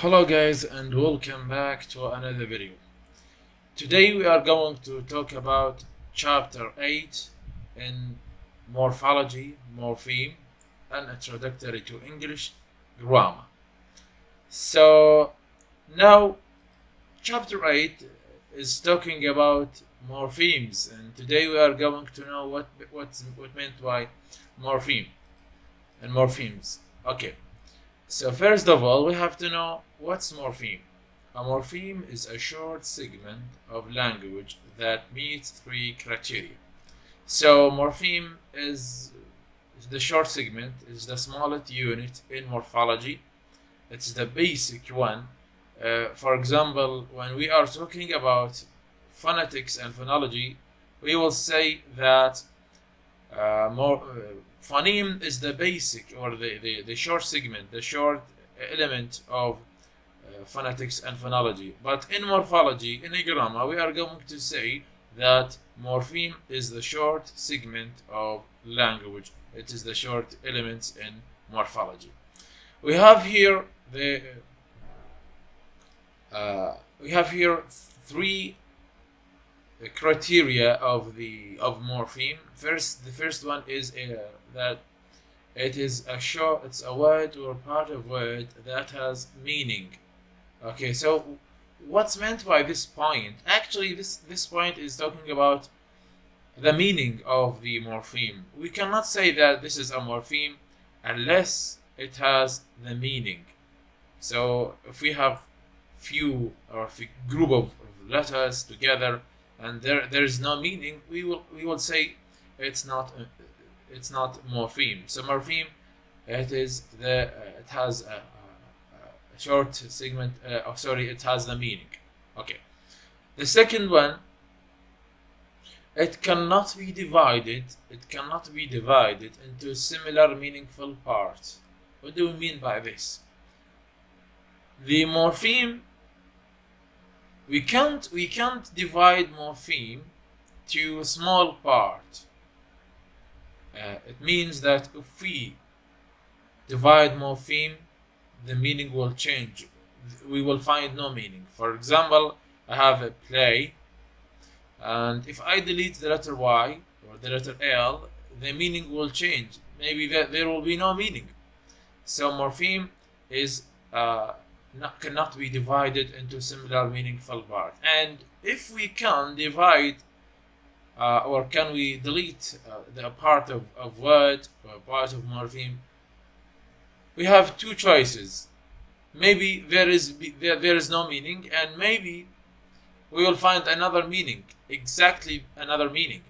Hello guys and welcome back to another video. Today we are going to talk about chapter 8 in morphology, morpheme and introductory to English grammar. So now chapter 8 is talking about morphemes and today we are going to know what what's what meant by morpheme and morphemes. Okay. So first of all, we have to know what's morpheme. A morpheme is a short segment of language that meets three criteria. So morpheme is the short segment, is the smallest unit in morphology. It's the basic one. Uh, for example, when we are talking about phonetics and phonology, we will say that uh, more, uh, phoneme is the basic or the, the, the short segment, the short element of uh, phonetics and phonology. But in morphology, in a grammar, we are going to say that morpheme is the short segment of language. It is the short elements in morphology. We have here the uh, we have here three criteria of the of morpheme. First, the first one is uh, that it is a short, it's a word or part of word that has meaning. Okay, so what's meant by this point? Actually, this this point is talking about the meaning of the morpheme. We cannot say that this is a morpheme unless it has the meaning. So if we have few or a group of letters together and there there is no meaning, we will we will say it's not it's not morpheme. So morpheme, it is the uh, it has a, a, short segment. Uh, oh, sorry, it has the meaning. Okay. The second one, it cannot be divided. It cannot be divided into similar meaningful parts. What do we mean by this? The morpheme we can't we can't divide morpheme to a small part uh, it means that if we divide morpheme the meaning will change. We will find no meaning. For example i have a play and if i delete the letter y or the letter l the meaning will change. Maybe there, there will be no meaning. So morpheme is uh, not, cannot be divided into similar meaningful parts. And if we can divide uh, or can we delete uh, the part of, of word or part of morpheme, we have two choices. Maybe there is there, there is no meaning, and maybe we will find another meaning, exactly another meaning.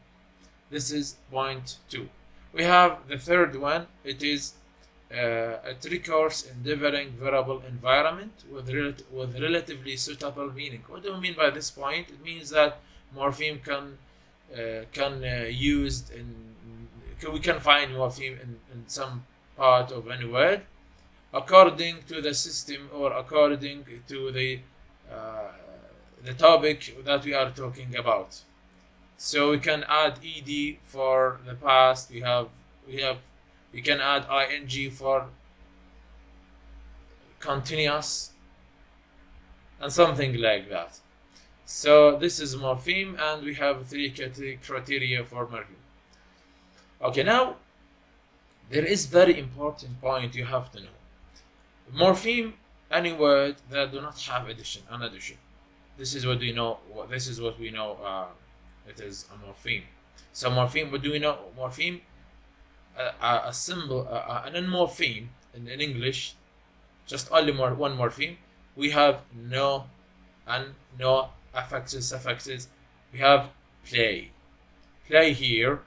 This is point two. We have the third one. It is uh, a tree-course endeavoring variable environment with, rel with relatively suitable meaning. What do we mean by this point? It means that morpheme can can uh, used in we can find morpheme in, in some part of any word according to the system or according to the uh, the topic that we are talking about. So we can add ed for the past. We have we have we can add ing for continuous and something like that so this is morpheme and we have three criteria for morpheme. Okay now there is very important point you have to know. Morpheme any word that do not have addition an addition. This is what we know this is what we know uh, it is a morpheme. So morpheme what do we know? Morpheme a, a symbol, a, an morpheme in, in English, just only one morpheme, we have no and no affixes, suffixes. We have play. Play here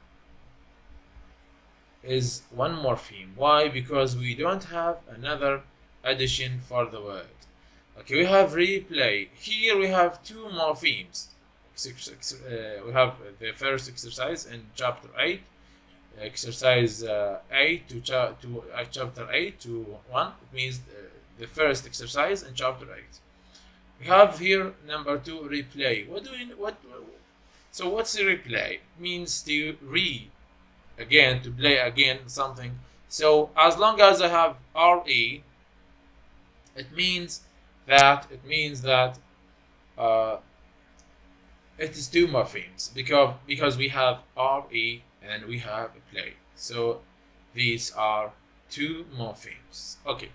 is one morpheme. Why? Because we don't have another addition for the word. Okay, we have replay. Here we have two morphemes. Uh, we have the first exercise in chapter 8 exercise uh, 8 to, cha to uh, chapter 8 to 1 it means uh, the first exercise in chapter 8 we have here number 2 replay what do we what so what's the replay means to re again to play again something so as long as i have re it means that it means that uh, it is two morphemes because because we have re and we have play. So these are two morphemes. Okay.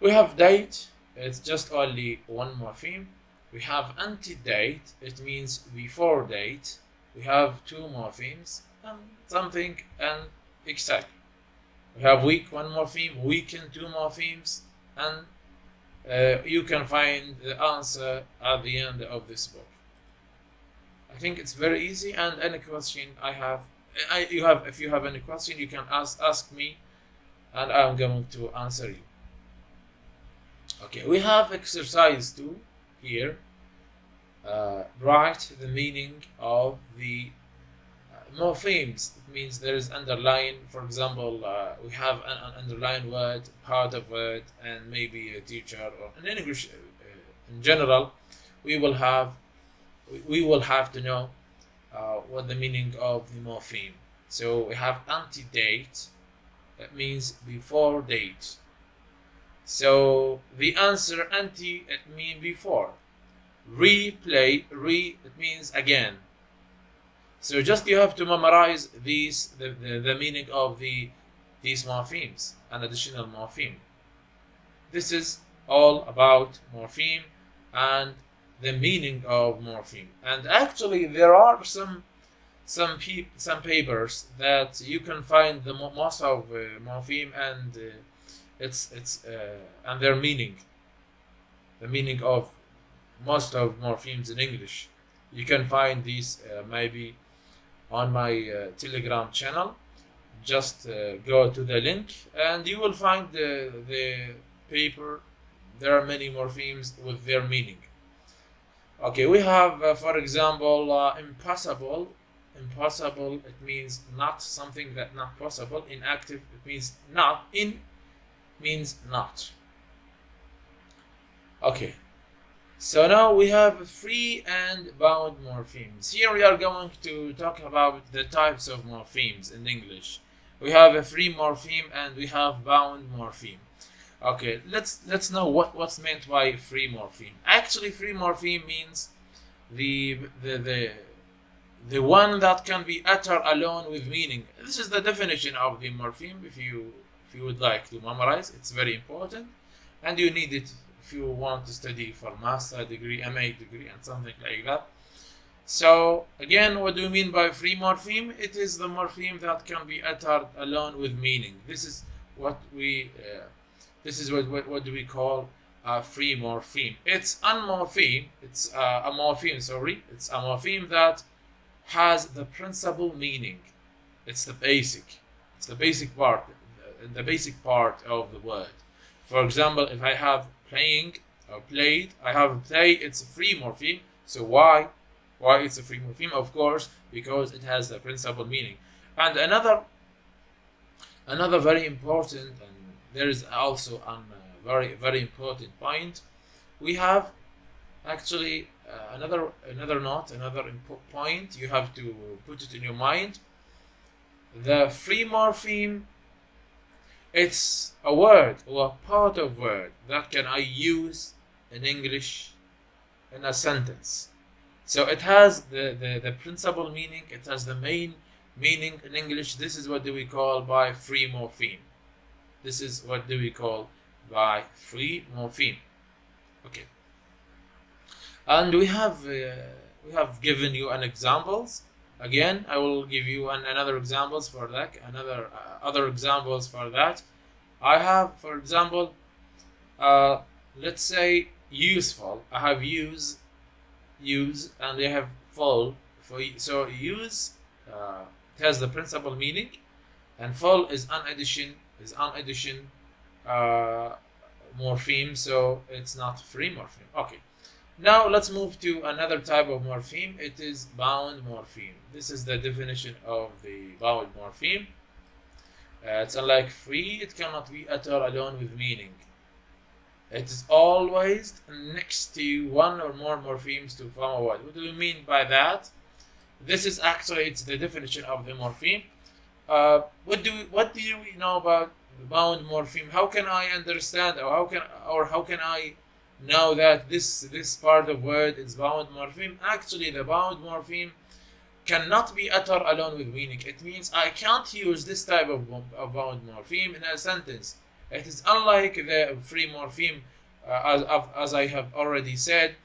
We have date. It's just only one morpheme. We have antedate. It means before date. We have two morphemes and something and exact. We have week one morpheme, weekend two morphemes, and uh, you can find the answer at the end of this book. I think it's very easy and any question I have I, you have if you have any question you can ask ask me and I'm going to answer you. Okay, we have exercise two here. Uh, write the meaning of the uh, morphemes. It means there is underline. For example, uh, we have an, an underline word, part of word, and maybe a teacher or in English uh, in general. We will have we will have to know uh, what the meaning of the morpheme. So we have antedate, that means before date. So the answer anti it means before. Replay, re, it means again. So just you have to memorize these, the, the, the meaning of the these morphemes, an additional morpheme. This is all about morpheme and the meaning of morpheme. And actually, there are some some some papers that you can find the mo- most of uh, morpheme and uh, its its uh, and their meaning. The meaning of most of morphemes in English. You can find these uh, maybe on my uh, Telegram channel. Just uh, go to the link and you will find the the paper. There are many morphemes with their meaning. Okay, we have, uh, for example, uh, impossible. Impossible, it means not something that not possible. Inactive, it means not. In means not. Okay, so now we have free and bound morphemes. Here we are going to talk about the types of morphemes in English. We have a free morpheme and we have bound morpheme. Okay, let's let's know what what's meant by free morpheme. Actually, free morpheme means the the the the one that can be uttered alone with meaning. This is the definition of the morpheme. If you if you would like to memorize, it's very important, and you need it if you want to study for master degree, MA degree, and something like that. So again, what do we mean by free morpheme? It is the morpheme that can be uttered alone with meaning. This is what we uh, this is what, what, what do we call a free morpheme. It's a morpheme, it's uh, a morpheme, sorry, it's a morpheme that has the principal meaning. It's the basic, it's the basic part, the basic part of the word. For example, if I have playing or played, I have play, it's a free morpheme. So why? Why it's a free morpheme? Of course, because it has the principal meaning. And another, another very important and there is also a very very important point. We have actually uh, another another note, another important point you have to put it in your mind. The free morpheme, it's a word or a part of word that can I use in English in a sentence. So it has the, the, the principal meaning, it has the main meaning in English. This is what do we call by free morpheme. This is what do we call by free morpheme. Okay. And we have uh, we have given you an examples. Again, I will give you an, another examples for that. Another uh, other examples for that. I have, for example, uh, let's say useful. I have use, use, and I have full. For so use uh, has the principal meaning, and full is an addition is an addition uh, morpheme, so it's not free morpheme. Okay. Now let's move to another type of morpheme. It is bound morpheme. This is the definition of the bound morpheme. Uh, it's unlike free, it cannot be uttered alone with meaning. It is always next to one or more morphemes to form a word. What do we mean by that? This is actually it's the definition of the morpheme. Uh, what do we, what do we know about bound morpheme? How can I understand or how can or how can I know that this this part of word is bound morpheme. Actually, the bound morpheme cannot be uttered alone with meaning. It means I can't use this type of, of bound morpheme in a sentence. It is unlike the free morpheme, uh, as, as I have already said.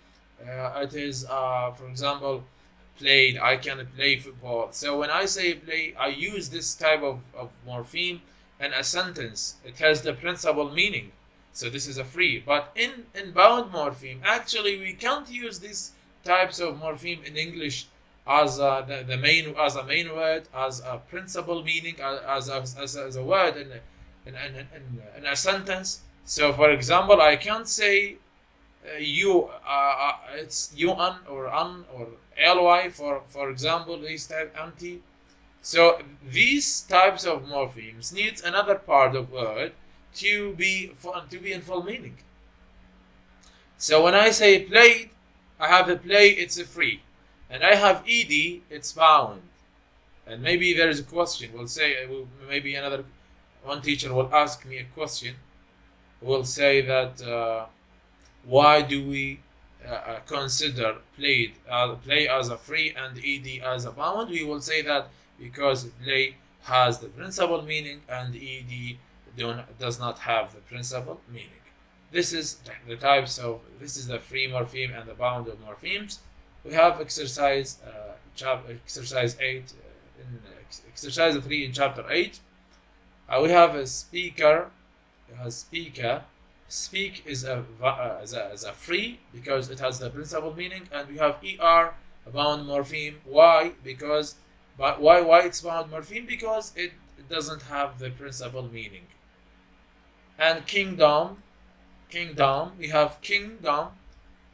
Uh, it is, uh, for example, played. I can play football. So when I say play, I use this type of, of morpheme in a sentence. It has the principal meaning. So this is a free. But in, in bound morpheme, actually we can't use these types of morpheme in English as a, the, the main as a main word, as a principal meaning, as, as, as, as a word in, in, in, in, in a sentence. So for example, I can't say uh, you uh, uh, it's un or un or ly for for example these type anti so these types of morphemes needs another part of word to be to be in full meaning. So when i say played i have a play it's a free. And i have ed it's bound. And maybe there is a question we'll say maybe another one teacher will ask me a question will say that uh, why do we uh, uh, consider played uh, play as a free and ed as a bound? We will say that because play has the principal meaning and ed does not have the principal meaning this is the types of this is the free morpheme and the bound of morphemes. We have exercise uh, exercise 8 uh, in exercise 3 in chapter 8 uh, we have a speaker a speaker. Speak is a, uh, as a, a free because it has the principal meaning and we have er a bound morpheme. Why? Because but why why it's bound morpheme? Because it doesn't have the principal meaning and kingdom kingdom we have kingdom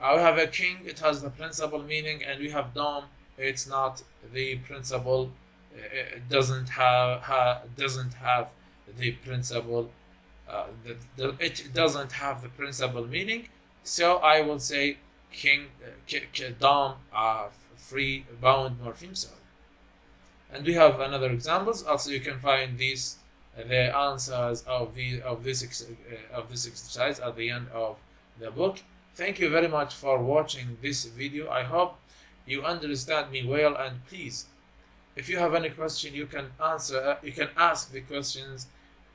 uh, we have a king it has the principal meaning and we have dom it's not the principal uh, it doesn't have ha, doesn't have the principal uh, the, the, it doesn't have the principal meaning. So I will say king, uh, dom, uh, free bound morpheme. So, and we have another examples. Also, you can find these the answers of the of this uh, of this exercise at the end of the book. Thank you very much for watching this video. I hope you understand me well. And please, if you have any question, you can answer. Uh, you can ask the questions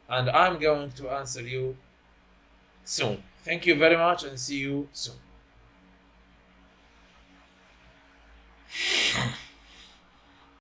and I'm going to answer you soon. Thank you very much and see you soon.